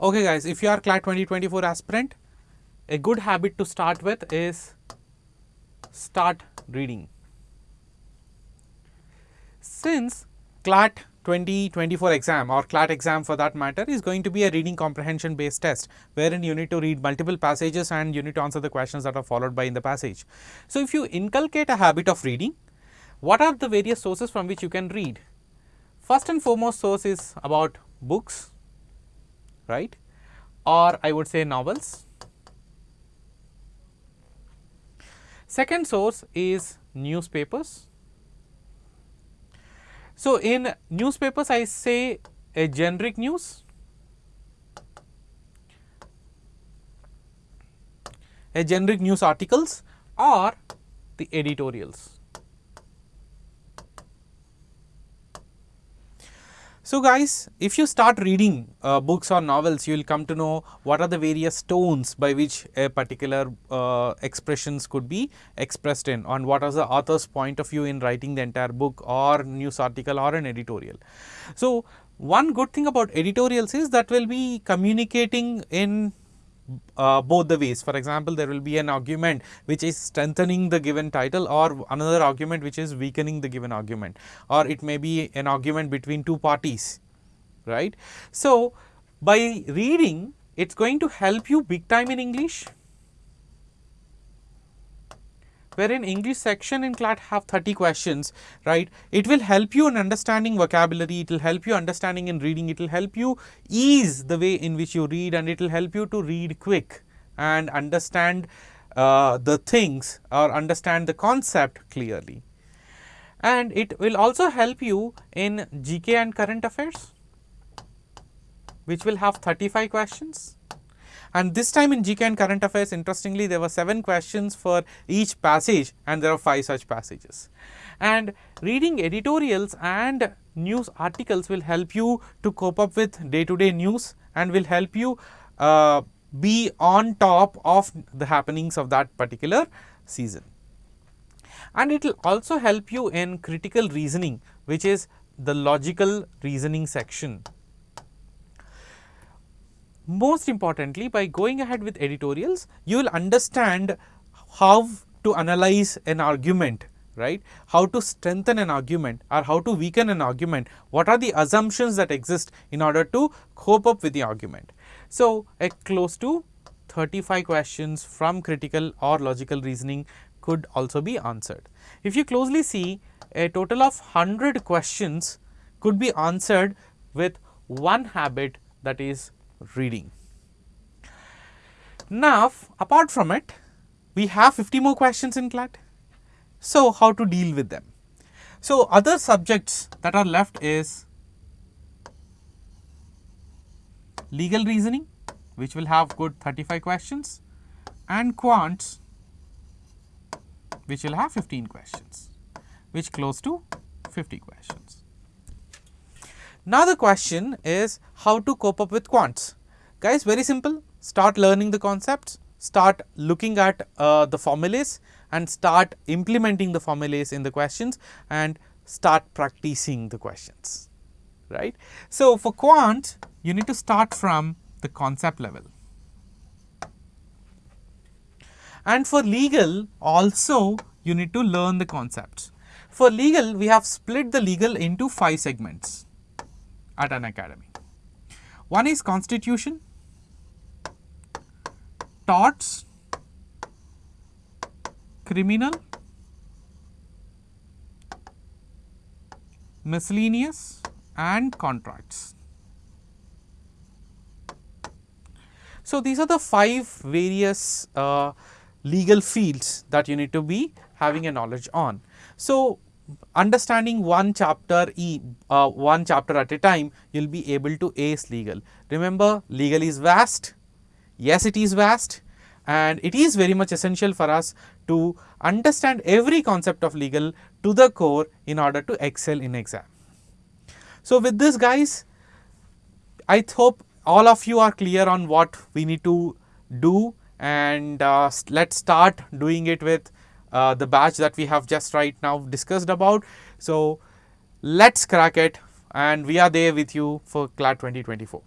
Okay guys, if you are CLAT 2024 aspirant, a good habit to start with is start reading. Since CLAT 2024 exam or CLAT exam for that matter is going to be a reading comprehension based test wherein you need to read multiple passages and you need to answer the questions that are followed by in the passage. So, if you inculcate a habit of reading, what are the various sources from which you can read? First and foremost source is about books, right, or I would say novels. Second source is newspapers so, in newspapers I say a generic news, a generic news articles or the editorials. So, guys if you start reading uh, books or novels you will come to know what are the various tones by which a particular uh, expressions could be expressed in and what is the author's point of view in writing the entire book or news article or an editorial. So, one good thing about editorials is that will be communicating in uh, both the ways. For example, there will be an argument which is strengthening the given title or another argument which is weakening the given argument or it may be an argument between two parties, right. So, by reading it is going to help you big time in English wherein English section in CLAT have 30 questions, right. It will help you in understanding vocabulary, it will help you understanding in reading, it will help you ease the way in which you read and it will help you to read quick and understand uh, the things or understand the concept clearly. And it will also help you in GK and current affairs, which will have 35 questions and this time in GK and current affairs interestingly there were 7 questions for each passage and there are 5 such passages. And reading editorials and news articles will help you to cope up with day to day news and will help you uh, be on top of the happenings of that particular season. And it will also help you in critical reasoning which is the logical reasoning section most importantly by going ahead with editorials you will understand how to analyze an argument right? How to strengthen an argument or how to weaken an argument. What are the assumptions that exist in order to cope up with the argument? So a close to 35 questions from critical or logical reasoning could also be answered. If you closely see a total of 100 questions could be answered with one habit that is reading. Now, apart from it, we have 50 more questions in CLAT. So, how to deal with them? So, other subjects that are left is legal reasoning, which will have good 35 questions and quants, which will have 15 questions, which close to 50 questions. Now, the question is how to cope up with quants. Guys, very simple, start learning the concepts, start looking at uh, the formulas and start implementing the formulas in the questions and start practicing the questions, right. So, for quant, you need to start from the concept level. And for legal also you need to learn the concepts. For legal, we have split the legal into 5 segments at an academy. One is constitution, torts, criminal, miscellaneous and contracts. So, these are the five various uh, legal fields that you need to be having a knowledge on. So, understanding one chapter e uh, one chapter at a time you will be able to ace legal. Remember legal is vast, yes it is vast and it is very much essential for us to understand every concept of legal to the core in order to excel in exam. So, with this guys I hope all of you are clear on what we need to do and uh, let us start doing it with uh, the batch that we have just right now discussed about. So, let us crack it and we are there with you for CLAT 2024.